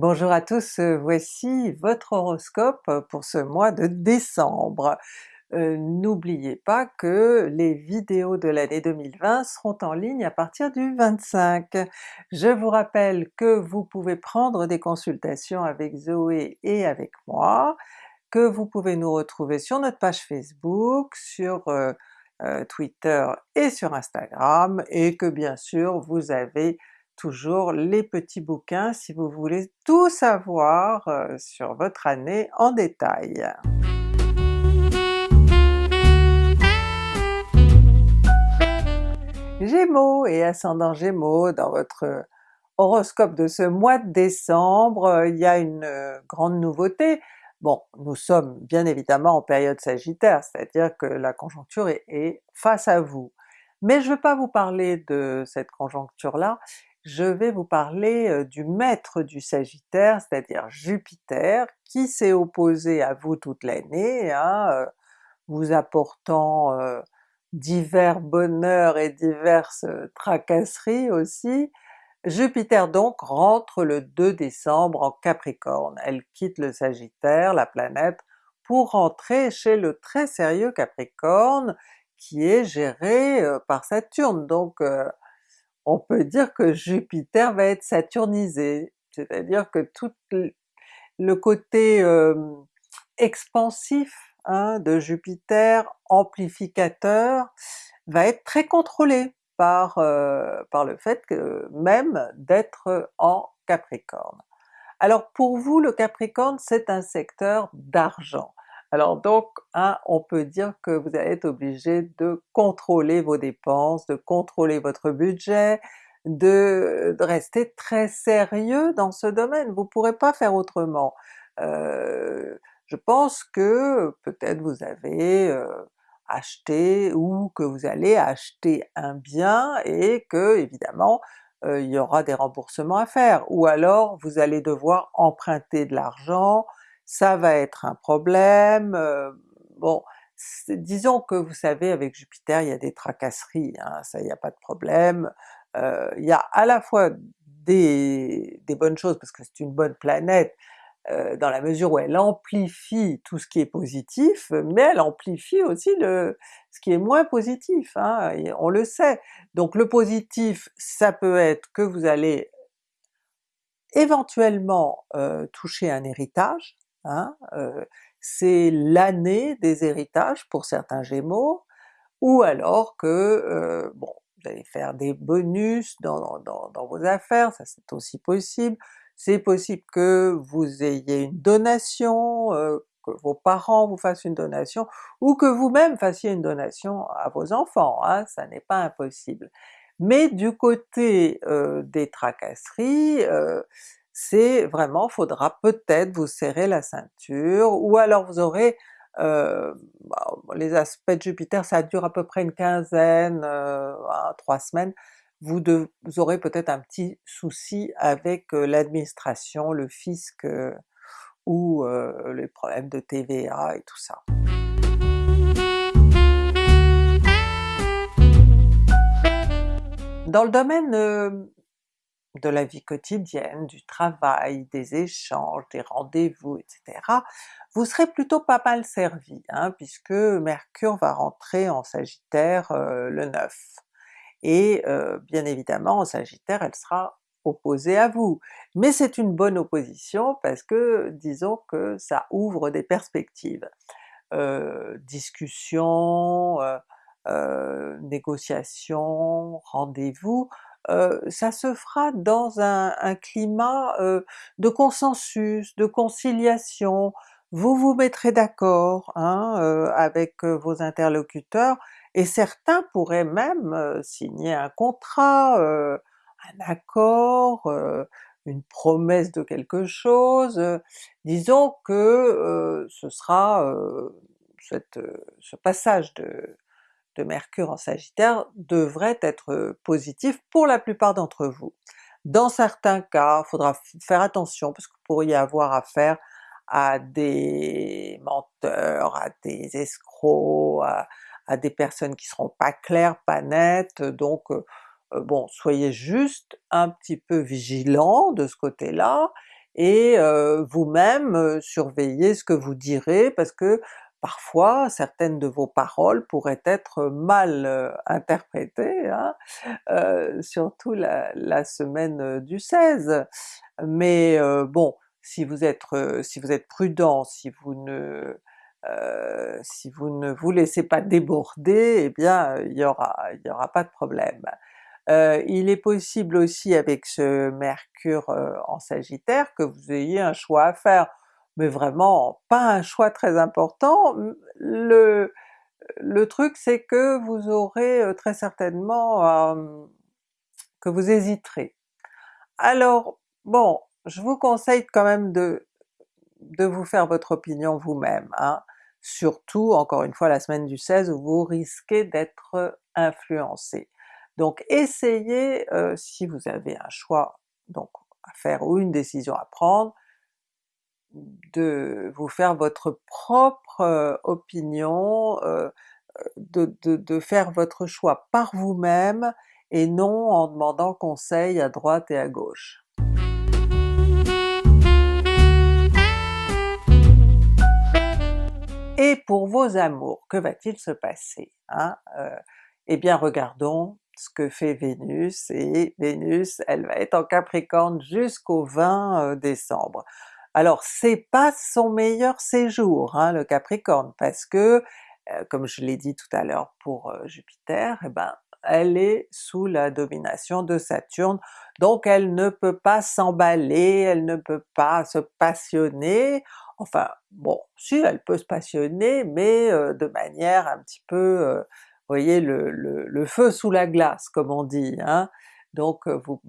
Bonjour à tous, euh, voici votre horoscope pour ce mois de décembre. Euh, N'oubliez pas que les vidéos de l'année 2020 seront en ligne à partir du 25. Je vous rappelle que vous pouvez prendre des consultations avec Zoé et avec moi, que vous pouvez nous retrouver sur notre page Facebook, sur euh, Twitter et sur Instagram, et que bien sûr vous avez toujours les petits bouquins si vous voulez tout savoir euh, sur votre année en détail. Gémeaux et ascendant Gémeaux, dans votre horoscope de ce mois de décembre, euh, il y a une euh, grande nouveauté. Bon, nous sommes bien évidemment en période sagittaire, c'est-à-dire que la conjoncture est, est, face à vous. Mais je ne veux pas vous parler de cette conjoncture-là, je vais vous parler du maître du Sagittaire, c'est-à-dire Jupiter, qui s'est opposé à vous toute l'année, hein, vous apportant divers bonheurs et diverses tracasseries aussi. Jupiter donc rentre le 2 décembre en Capricorne, elle quitte le Sagittaire, la planète, pour rentrer chez le très sérieux Capricorne qui est géré par Saturne, donc on peut dire que Jupiter va être saturnisé, c'est-à-dire que tout le côté expansif hein, de Jupiter, amplificateur, va être très contrôlé par, par le fait que même d'être en Capricorne. Alors pour vous le Capricorne c'est un secteur d'argent, alors donc, hein, on peut dire que vous allez être obligé de contrôler vos dépenses, de contrôler votre budget, de, rester très sérieux dans ce domaine, vous ne pourrez pas faire autrement. Euh, je pense que peut-être vous avez euh, acheté ou que vous allez acheter un bien et que évidemment euh, il y aura des remboursements à faire, ou alors vous allez devoir emprunter de l'argent, ça va être un problème, euh, bon, disons que vous savez avec Jupiter il y a des tracasseries, hein, ça il n'y a pas de problème, euh, il y a à la fois des, bonnes choses parce que c'est une bonne planète, euh, dans la mesure où elle amplifie tout ce qui est positif, mais elle amplifie aussi le, ce qui est moins positif, hein, on le sait. Donc le positif ça peut être que vous allez éventuellement toucher un héritage, Hein, c'est l'année des héritages pour certains Gémeaux, ou alors que bon, vous allez faire des bonus dans, dans, vos affaires, ça c'est aussi possible. C'est possible que vous ayez une donation, que vos parents vous fassent une donation, ou que vous-même fassiez une donation à vos enfants, hein, ça n'est pas impossible. Mais du côté des tracasseries, c'est vraiment, faudra peut-être vous serrer la ceinture, ou alors vous aurez euh, bah, les aspects de Jupiter ça dure à peu près une quinzaine, euh, trois semaines, vous, aurez peut-être un petit souci avec euh, l'administration, le fisc, ou les problèmes de TVA et tout ça. Dans le domaine de la vie quotidienne, du travail, des échanges, des rendez-vous, etc., vous serez plutôt pas mal servi, hein, puisque Mercure va rentrer en Sagittaire euh, le 9. Et euh, bien évidemment en Sagittaire elle sera opposée à vous, mais c'est une bonne opposition parce que disons que ça ouvre des perspectives. Euh, discussions, négociations, rendez-vous, ça se fera dans un, climat de consensus, de conciliation, vous vous mettrez d'accord hein, avec vos interlocuteurs, et certains pourraient même signer un contrat, un accord, une promesse de quelque chose, disons que ce sera ce passage de, Mercure en Sagittaire devrait être positif pour la plupart d'entre vous. Dans certains cas, il faudra faire attention parce que vous pourriez avoir affaire à des menteurs, à des escrocs, à, des personnes qui seront pas claires, pas nettes, donc bon, soyez juste un petit peu vigilants de ce côté-là, et vous-même surveillez ce que vous direz parce que parfois certaines de vos paroles pourraient être mal interprétées, hein, surtout la, la, semaine du 16. Mais bon, si vous êtes, si vous êtes prudent, si vous ne si vous ne vous laissez pas déborder, eh bien il n'y aura, y aura pas de problème. Euh, il est possible aussi avec ce Mercure en Sagittaire que vous ayez un choix à faire, mais vraiment pas un choix très important. Le, le truc c'est que vous aurez très certainement que vous hésiterez. Alors bon, je vous conseille quand même de, de vous faire votre opinion vous-même, hein. surtout encore une fois la semaine du 16 où vous risquez d'être influencé. Donc essayez, si vous avez un choix donc à faire ou une décision à prendre, de vous faire votre propre opinion, de, de, faire votre choix par vous-même et non en demandant conseil à droite et à gauche. Et pour vos amours, que va-t-il se passer? Hein? eh bien regardons ce que fait Vénus, et Vénus elle va être en Capricorne jusqu'au 20 décembre. Alors c'est pas son meilleur séjour hein, le Capricorne, parce que comme je l'ai dit tout à l'heure pour Jupiter, eh ben elle est sous la domination de Saturne, donc elle ne peut pas s'emballer, elle ne peut pas se passionner, enfin bon, si elle peut se passionner, mais de manière un petit peu voyez le, feu sous la glace comme on dit, hein? donc vous,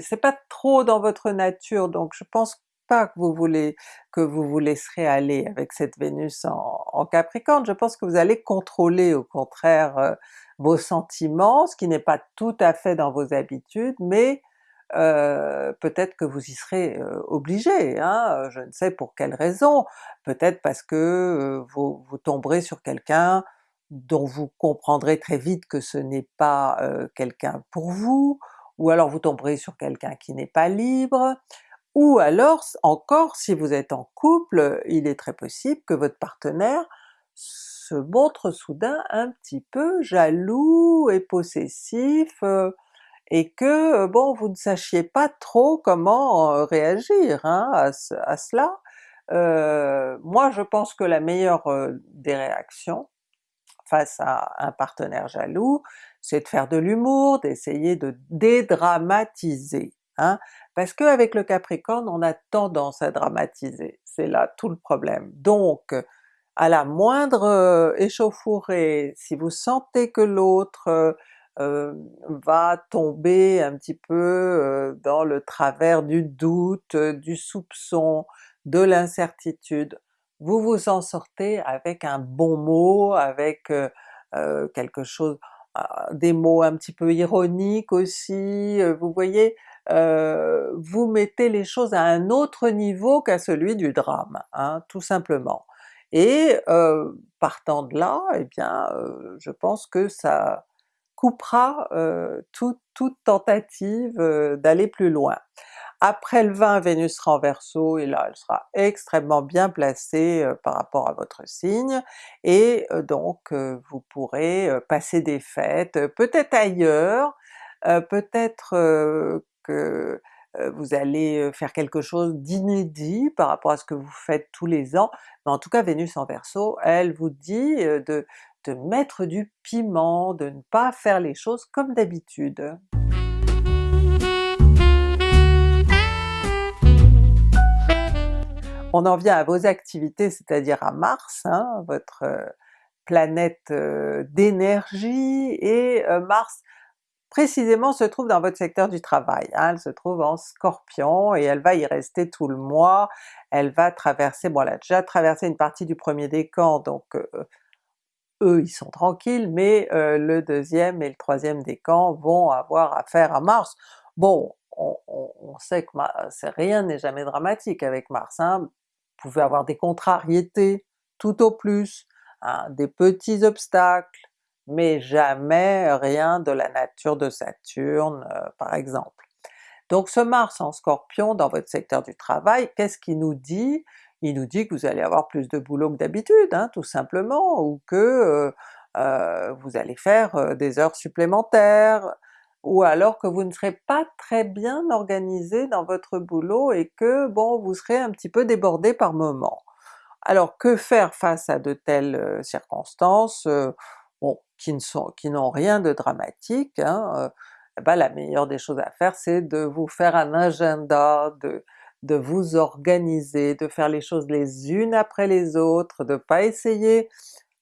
c'est pas trop dans votre nature, donc je pense que vous voulez que vous vous laisserez aller avec cette Vénus en, Capricorne, je pense que vous allez contrôler au contraire vos sentiments, ce qui n'est pas tout à fait dans vos habitudes, mais euh, peut-être que vous y serez obligé, hein, je ne sais pour quelle raison, peut-être parce que vous, vous tomberez sur quelqu'un dont vous comprendrez très vite que ce n'est pas quelqu'un pour vous, ou alors vous tomberez sur quelqu'un qui n'est pas libre, ou alors encore si vous êtes en couple, il est très possible que votre partenaire se montre soudain un petit peu jaloux et possessif, et que bon vous ne sachiez pas trop comment réagir hein, à, cela. moi je pense que la meilleure des réactions, face à un partenaire jaloux, c'est de faire de l'humour, d'essayer de dédramatiser. Hein? Parce qu'avec le Capricorne on a tendance à dramatiser, c'est là tout le problème. Donc à la moindre euh, échauffourée, si vous sentez que l'autre euh, euh, va tomber un petit peu dans le travers du doute, du soupçon, de l'incertitude, vous vous en sortez avec un bon mot, avec quelque chose, ah, des mots un petit peu ironiques aussi, vous voyez, vous mettez les choses à un autre niveau qu'à celui du drame, hein, tout simplement. Et partant de là, eh bien je pense que ça coupera toute tentative d'aller plus loin. Après le 20, Vénus sera en Verseau et là elle sera extrêmement bien placée par rapport à votre signe, et donc vous pourrez passer des fêtes, peut-être ailleurs, peut-être que vous allez faire quelque chose d'inédit par rapport à ce que vous faites tous les ans, mais en tout cas Vénus en Verseau, elle vous dit de, de mettre du piment, de ne pas faire les choses comme d'habitude. On en vient à vos activités, c'est-à-dire à Mars, hein, votre planète d'énergie, et Mars précisément se trouve dans votre secteur du travail, hein. elle se trouve en Scorpion et elle va y rester tout le mois, elle va traverser, bon elle a déjà traversé une partie du premier décan, donc eux ils sont tranquilles, mais le deuxième et le troisième décan vont avoir affaire à Mars. Bon, on, sait que rien n'est jamais dramatique avec Mars, hein pouvez avoir des contrariétés tout au plus, hein, des petits obstacles, mais jamais rien de la nature de Saturne euh, par exemple. Donc ce Mars en Scorpion dans votre secteur du travail, qu'est-ce qu'il nous dit? Il nous dit que vous allez avoir plus de boulot que d'habitude, hein, tout simplement, ou que euh, euh, vous allez faire des heures supplémentaires, ou alors que vous ne serez pas très bien organisé dans votre boulot et que bon vous serez un petit peu débordé par moment. Alors que faire face à de telles circonstances, qui n'ont rien de dramatique, hein, eh ben, la meilleure des choses à faire c'est de vous faire un agenda, de, vous organiser, de faire les choses les unes après les autres, de pas essayer,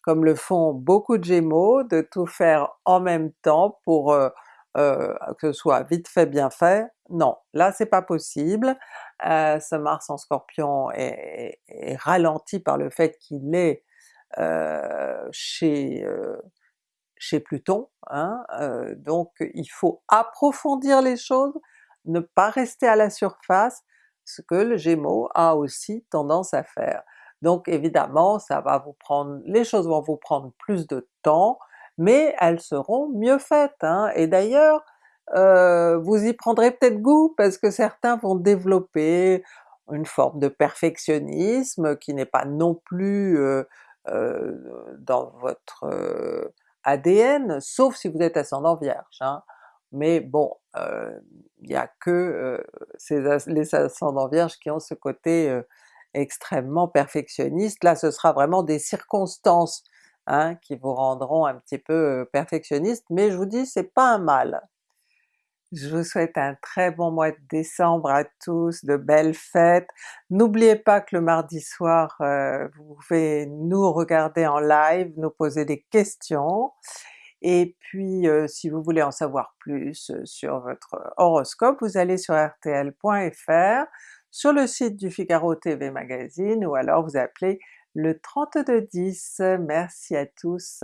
comme le font beaucoup de Gémeaux, de tout faire en même temps pour euh, que ce soit vite fait bien fait, non, là c'est pas possible. Euh, ce Mars en Scorpion est, ralenti par le fait qu'il est euh, chez, chez Pluton, hein, donc il faut approfondir les choses, ne pas rester à la surface, ce que le Gémeaux a aussi tendance à faire. Donc évidemment ça va vous prendre, les choses vont vous prendre plus de temps, mais elles seront mieux faites. Hein. Et d'ailleurs, euh, vous y prendrez peut-être goût parce que certains vont développer une forme de perfectionnisme qui n'est pas non plus euh, euh, dans votre ADN, sauf si vous êtes ascendant Vierge. Hein. Mais bon, il n'y a que les ascendants Vierges qui ont ce côté extrêmement perfectionniste. Là ce sera vraiment des circonstances Hein, qui vous rendront un petit peu perfectionniste, mais je vous dis c'est pas un mal. Je vous souhaite un très bon mois de décembre à tous, de belles fêtes. N'oubliez pas que le mardi soir, vous pouvez nous regarder en live, nous poser des questions, et puis si vous voulez en savoir plus sur votre horoscope, vous allez sur rtl.fr, sur le site du Figaro TV Magazine, ou alors vous appelez le 3210. Merci à tous.